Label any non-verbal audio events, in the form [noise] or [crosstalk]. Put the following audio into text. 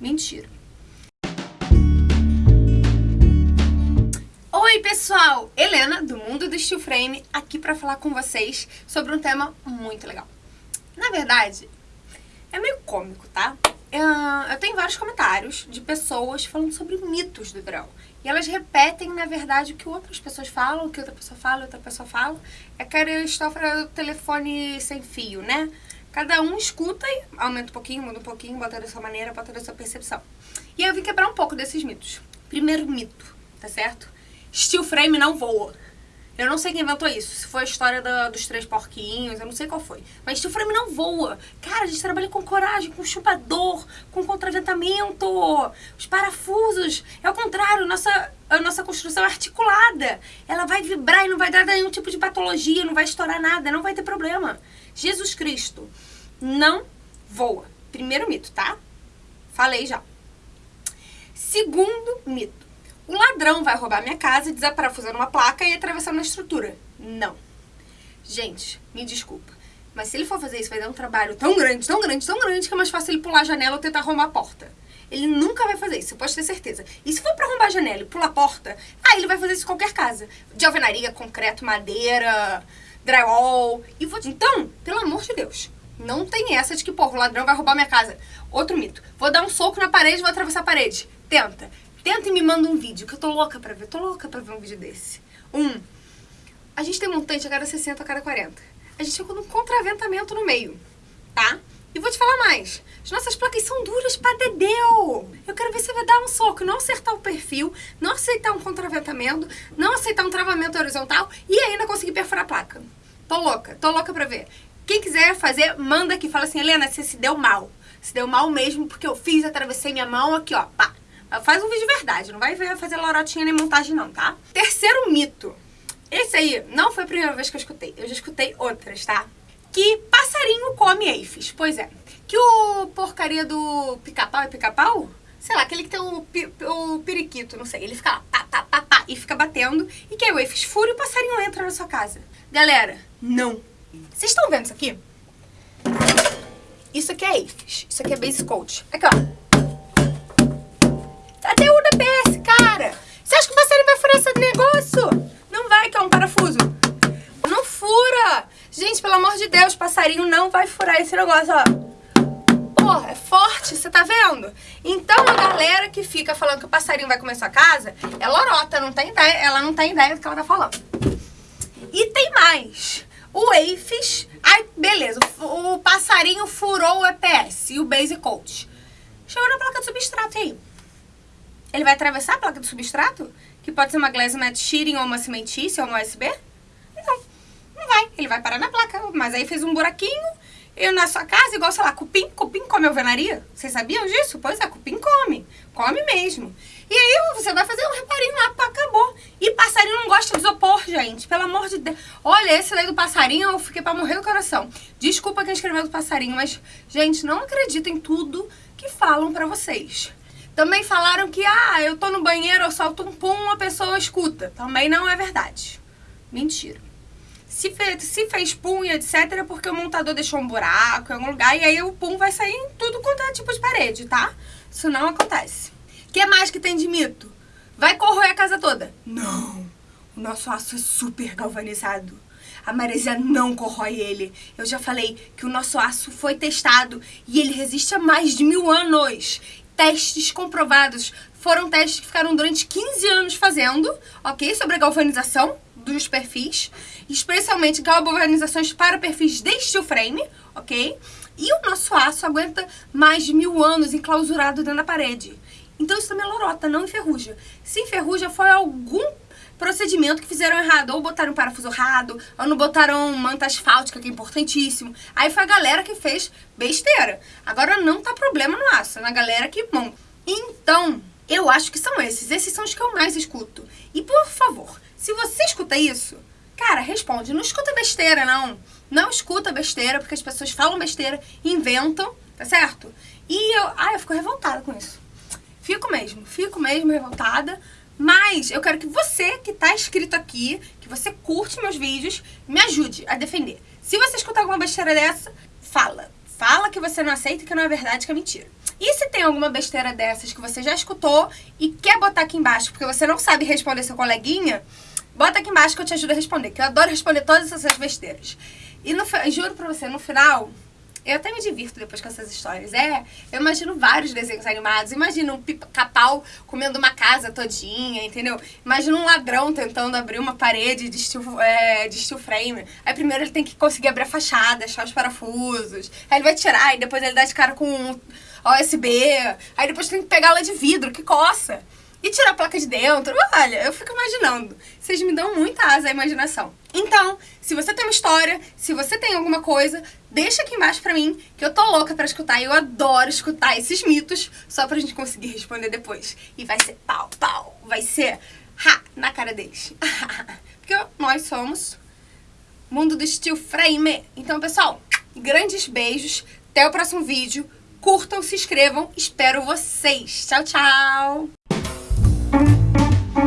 Mentira. Oi pessoal, Helena do Mundo do Steel Frame aqui para falar com vocês sobre um tema muito legal. Na verdade, é meio cômico, tá? Eu tenho vários comentários de pessoas falando sobre mitos do verão. E elas repetem, na verdade, o que outras pessoas falam, o que outra pessoa fala, outra pessoa fala. É aquela história do telefone sem fio, né? Cada um escuta e aumenta um pouquinho, muda um pouquinho, bota da sua maneira, bota da sua percepção. E eu vim quebrar um pouco desses mitos. Primeiro mito, tá certo? Steel frame não voa. Eu não sei quem inventou isso. Se foi a história dos três porquinhos, eu não sei qual foi. Mas steel frame não voa. Cara, a gente trabalha com coragem, com chupador, com contraventamento, os parafusos. É o contrário, nossa, a nossa construção é articulada. Ela vai vibrar e não vai dar nenhum tipo de patologia, não vai estourar nada, não vai ter problema. Jesus Cristo não voa. Primeiro mito, tá? Falei já. Segundo mito. O ladrão vai roubar minha casa, desaparafusando uma placa e atravessando a estrutura. Não. Gente, me desculpa. Mas se ele for fazer isso, vai dar um trabalho tão grande, tão grande, tão grande, que é mais fácil ele pular a janela ou tentar arrombar a porta. Ele nunca vai fazer isso, você pode ter certeza. E se for pra arrombar a janela e pular a porta, aí ele vai fazer isso em qualquer casa. De alvenaria, concreto, madeira, drywall. E vou... Então, pelo amor de Deus, não tem essa de que, porra, o ladrão vai roubar minha casa. Outro mito. Vou dar um soco na parede vou atravessar a parede. Tenta. Tenta e me manda um vídeo, que eu tô louca pra ver. Tô louca pra ver um vídeo desse. Um. A gente tem montante a cada 60, a cada 40. A gente chegou num contraventamento no meio, tá? E vou te falar mais. As nossas placas são duras pra dedéu. Eu quero ver se vai dar um soco, não acertar o perfil, não aceitar um contraventamento, não aceitar um travamento horizontal e ainda conseguir perfurar a placa. Tô louca, tô louca pra ver. Quem quiser fazer, manda aqui. Fala assim, Helena, você se deu mal. Se deu mal mesmo porque eu fiz, atravessei minha mão aqui, ó, pá. Faz um vídeo de verdade, não vai fazer lorotinha nem montagem não, tá? Terceiro mito. Esse aí não foi a primeira vez que eu escutei. Eu já escutei outras, tá? Que passarinho come eifes. Pois é. Que o porcaria do pica-pau é pica-pau? Sei lá, aquele que tem o, o periquito, não sei. Ele fica lá, e fica batendo. E que o eifes fura e o passarinho entra na sua casa. Galera, não. Vocês estão vendo isso aqui? Isso aqui é eifes. Isso aqui é base coat. Aqui, ó. Até o DPS, cara. Você acha que o passarinho vai furar esse negócio? Não vai, que é um parafuso. Não fura. Gente, pelo amor de Deus, passarinho não vai furar esse negócio, ó. Forte, você tá vendo? Então a galera que fica falando que o passarinho vai comer sua casa é lorota, não tem ideia, ela não tem ideia do que ela tá falando. E tem mais. O EIFES, ai, beleza, o, o passarinho furou o EPS e o Base Coat. Chegou na placa de substrato aí. Ele vai atravessar a placa do substrato? Que pode ser uma glass mat shearing ou uma cimentícia ou uma USB? Não, não vai. Ele vai parar na placa. Mas aí fez um buraquinho e na sua casa, igual, sei lá, cupim. Cupim come alvenaria? Vocês sabiam disso? Pois é, cupim come. Come mesmo. E aí você vai fazer um reparinho lá, acabou. E passarinho não gosta de isopor, gente. Pelo amor de Deus. Olha, esse daí do passarinho, eu fiquei pra morrer do coração. Desculpa quem escreveu do passarinho, mas, gente, não acreditem em tudo que falam pra vocês. Também falaram que, ah, eu tô no banheiro, eu solto um pum, a pessoa escuta. Também não é verdade. Mentira. Se fez, se fez pum e etc, é porque o montador deixou um buraco em algum lugar e aí o pum vai sair em tudo quanto é tipo de parede, tá? Isso não acontece. O que mais que tem de mito? Vai corroer a casa toda? Não. O nosso aço é super galvanizado. A maresia não corrói ele. Eu já falei que o nosso aço foi testado e ele resiste a mais de mil anos testes comprovados. Foram testes que ficaram durante 15 anos fazendo, ok? Sobre a galvanização dos perfis, especialmente galvanizações para perfis de steel frame, ok? E o nosso aço aguenta mais de mil anos enclausurado dentro da parede. Então isso também é lorota, não enferruja. Se enferruja foi algum procedimento que fizeram errado. Ou botaram parafuso errado, ou não botaram manta asfáltica, que é importantíssimo. Aí foi a galera que fez besteira. Agora não tá problema no aço, é na galera que monta. Então, eu acho que são esses. Esses são os que eu mais escuto. E por favor, se você escuta isso, cara, responde. Não escuta besteira, não. Não escuta besteira, porque as pessoas falam besteira, inventam, tá certo? E eu, ai, eu fico revoltada com isso. Fico mesmo, fico mesmo revoltada. Mas eu quero que você que está inscrito aqui, que você curte meus vídeos, me ajude a defender. Se você escutar alguma besteira dessa, fala. Fala que você não aceita, que não é verdade, que é mentira. E se tem alguma besteira dessas que você já escutou e quer botar aqui embaixo, porque você não sabe responder seu coleguinha, bota aqui embaixo que eu te ajudo a responder, que eu adoro responder todas essas besteiras. E no, juro pra você, no final, eu até me divirto depois com essas histórias. É, eu imagino vários desenhos animados. Imagino um pica-pau comendo uma casa todinha, entendeu? Imagino um ladrão tentando abrir uma parede de steel, é, de steel frame. Aí primeiro ele tem que conseguir abrir a fachada, achar os parafusos. Aí ele vai tirar e depois ele dá de cara com um OSB. Aí depois tem que pegar ela de vidro, que coça e tirar a placa de dentro. Olha, eu fico imaginando. Vocês me dão muita asa à imaginação. Então, se você tem uma história, se você tem alguma coisa, deixa aqui embaixo pra mim, que eu tô louca pra escutar. E eu adoro escutar esses mitos, só pra gente conseguir responder depois. E vai ser pau, pau. Vai ser ha, na cara deles. [laughs] Porque nós somos mundo do steel frame. Então, pessoal, grandes beijos. Até o próximo vídeo. Curtam, se inscrevam. Espero vocês. Tchau, tchau.